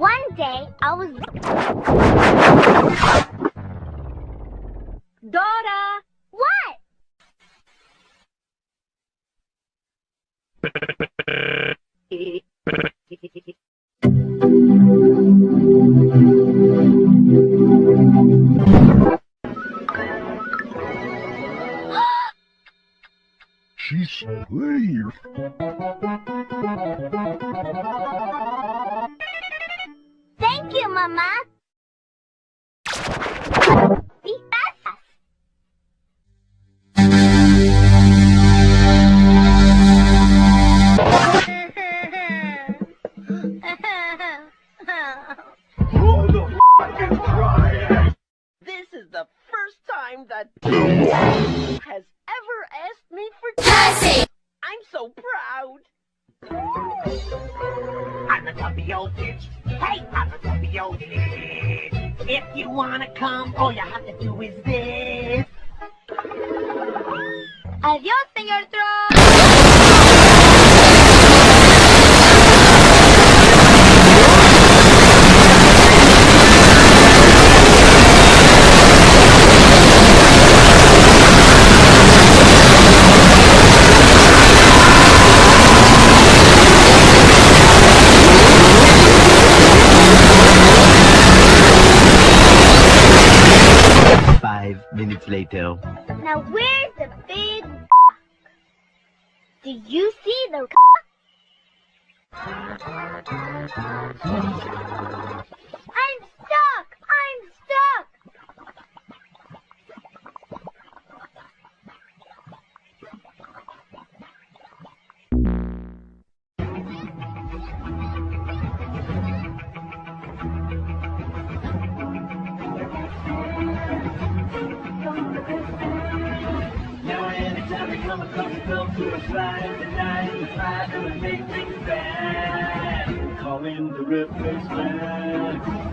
One day, I was... Dora! What? She's pretty. Thank you, Mama. Be fast. This is the first time that has ever asked me for Cassie! I'm so proud. I'm the tubby old bitch. Hey, I'm the tubby old bitch. If you wanna come, all you have to do is this. Adiós, señor Trump. Five minutes later. Now where's the big Do you see the you come girl to a slide the night and fight to make things bad. Call in the replacement.